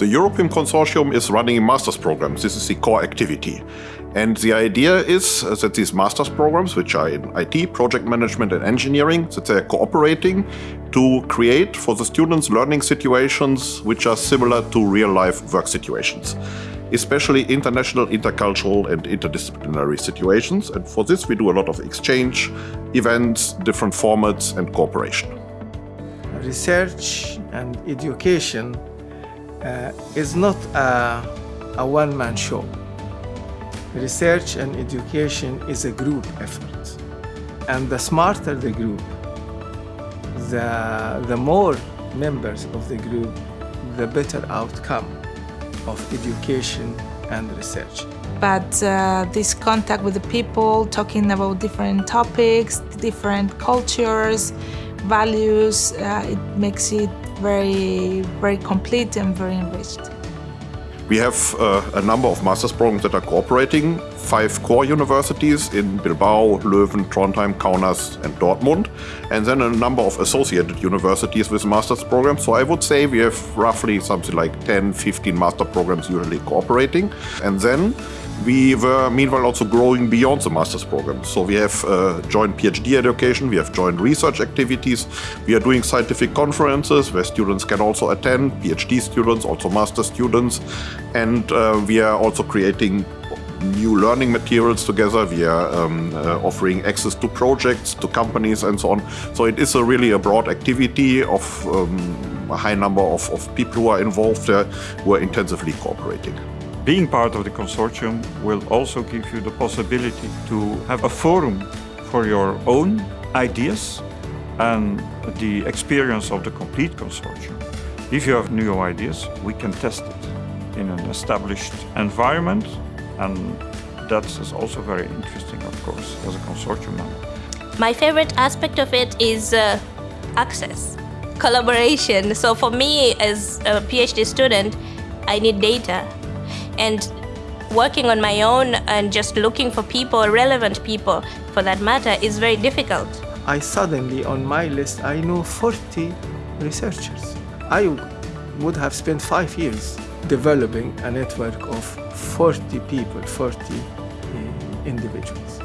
The European Consortium is running master's programs. This is the core activity. And the idea is that these master's programs, which are in IT, project management and engineering, that they're cooperating to create for the students learning situations which are similar to real-life work situations especially international, intercultural and interdisciplinary situations. And for this we do a lot of exchange, events, different formats and cooperation. Research and education uh, is not a, a one-man show. Research and education is a group effort. And the smarter the group, the, the more members of the group, the better outcome of education and research. But uh, this contact with the people, talking about different topics, different cultures, values, uh, it makes it very, very complete and very enriched. We have uh, a number of master's programs that are cooperating, five core universities in Bilbao, Leuven, Trondheim, Kaunas and Dortmund, and then a number of associated universities with master's programs. So I would say we have roughly something like 10, 15 master programs usually cooperating. And then we were meanwhile also growing beyond the master's program. So we have uh, joint PhD education, we have joint research activities, we are doing scientific conferences where students can also attend, PhD students, also master students, and uh, we are also creating new learning materials together. We are um, uh, offering access to projects, to companies and so on. So it is a really a broad activity of um, a high number of, of people who are involved there who are intensively cooperating. Being part of the consortium will also give you the possibility to have a forum for your own ideas and the experience of the complete consortium. If you have new ideas, we can test it in an established environment and that is also very interesting, of course, as a consortium member. My favorite aspect of it is uh, access, collaboration. So for me as a PhD student, I need data and working on my own and just looking for people, relevant people for that matter, is very difficult. I suddenly, on my list, I know 40 researchers. I would have spent five years developing a network of 40 people, 40 uh, individuals.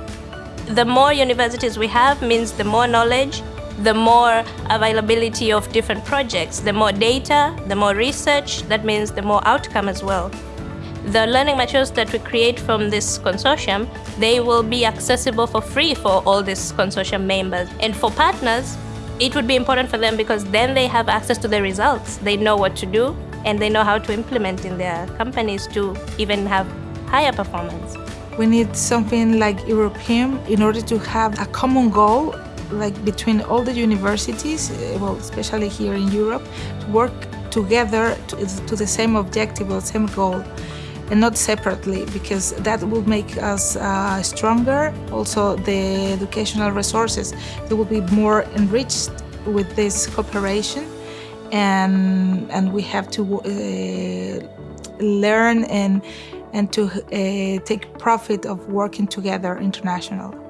The more universities we have means the more knowledge, the more availability of different projects, the more data, the more research, that means the more outcome as well. The learning materials that we create from this consortium, they will be accessible for free for all these consortium members. And for partners, it would be important for them because then they have access to the results. They know what to do and they know how to implement in their companies to even have higher performance. We need something like European in order to have a common goal like between all the universities, eh, well, especially here in Europe, to work together to, to the same objective or same goal and not separately because that will make us uh, stronger. Also, the educational resources, they will be more enriched with this cooperation and, and we have to uh, learn and, and to uh, take profit of working together international.